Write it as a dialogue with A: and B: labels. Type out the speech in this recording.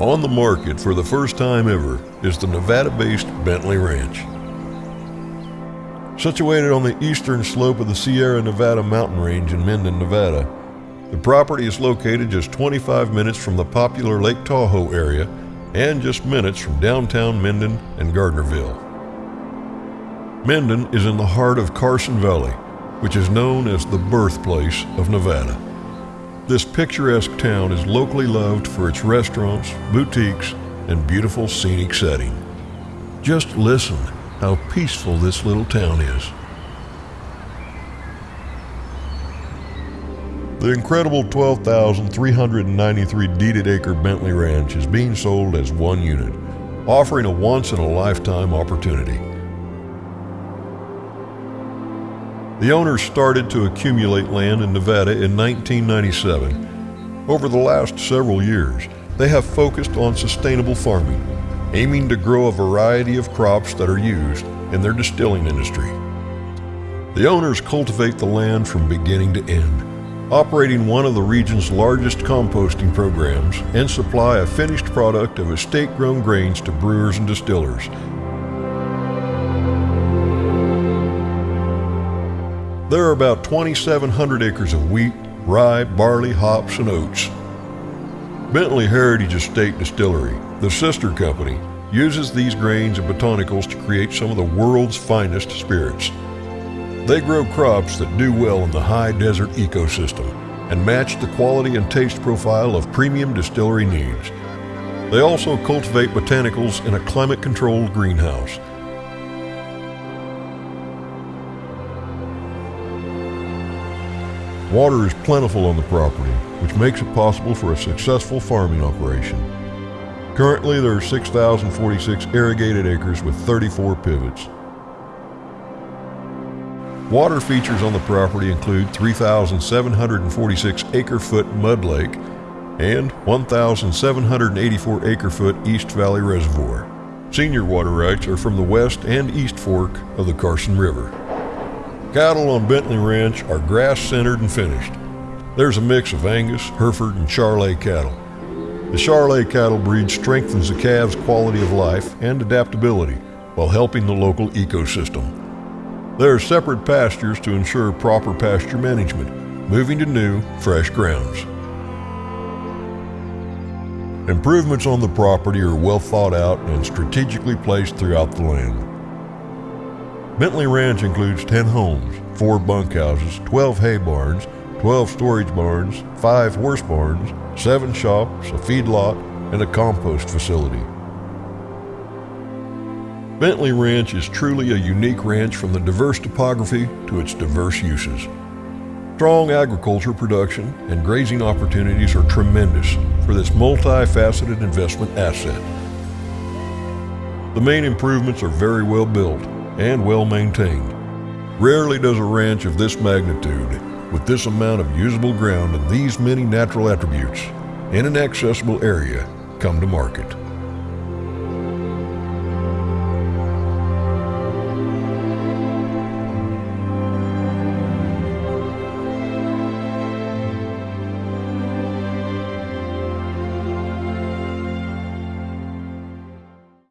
A: On the market for the first time ever is the Nevada based Bentley Ranch. Situated on the eastern slope of the Sierra Nevada mountain range in Minden, Nevada, the property is located just 25 minutes from the popular Lake Tahoe area and just minutes from downtown Minden and Gardnerville. Minden is in the heart of Carson Valley, which is known as the birthplace of Nevada. This picturesque town is locally loved for its restaurants, boutiques, and beautiful scenic setting. Just listen how peaceful this little town is. The incredible 12,393 deeded acre Bentley Ranch is being sold as one unit, offering a once in a lifetime opportunity. The owners started to accumulate land in Nevada in 1997. Over the last several years, they have focused on sustainable farming, aiming to grow a variety of crops that are used in their distilling industry. The owners cultivate the land from beginning to end operating one of the region's largest composting programs, and supply a finished product of estate grown grains to brewers and distillers. There are about 2,700 acres of wheat, rye, barley, hops, and oats. Bentley Heritage Estate Distillery, the sister company, uses these grains and botanicals to create some of the world's finest spirits. They grow crops that do well in the high desert ecosystem and match the quality and taste profile of premium distillery needs. They also cultivate botanicals in a climate controlled greenhouse. Water is plentiful on the property, which makes it possible for a successful farming operation. Currently, there are 6,046 irrigated acres with 34 pivots. Water features on the property include 3,746 acre foot mud lake and 1,784 acre foot East Valley Reservoir. Senior water rights are from the west and east fork of the Carson River. Cattle on Bentley Ranch are grass centered and finished. There's a mix of Angus, Hereford, and Charolais cattle. The Charolais cattle breed strengthens the calves' quality of life and adaptability while helping the local ecosystem. There are separate pastures to ensure proper pasture management, moving to new, fresh grounds. Improvements on the property are well thought out and strategically placed throughout the land. Bentley Ranch includes 10 homes, 4 bunkhouses, 12 hay barns, 12 storage barns, 5 horse barns, 7 shops, a feedlot, and a compost facility. Bentley Ranch is truly a unique ranch from the diverse topography to its diverse uses. Strong agriculture production and grazing opportunities are tremendous for this multifaceted investment asset. The main improvements are very well built and well maintained. Rarely does a ranch of this magnitude, with this amount of usable ground and these many natural attributes, in an accessible area, come to market.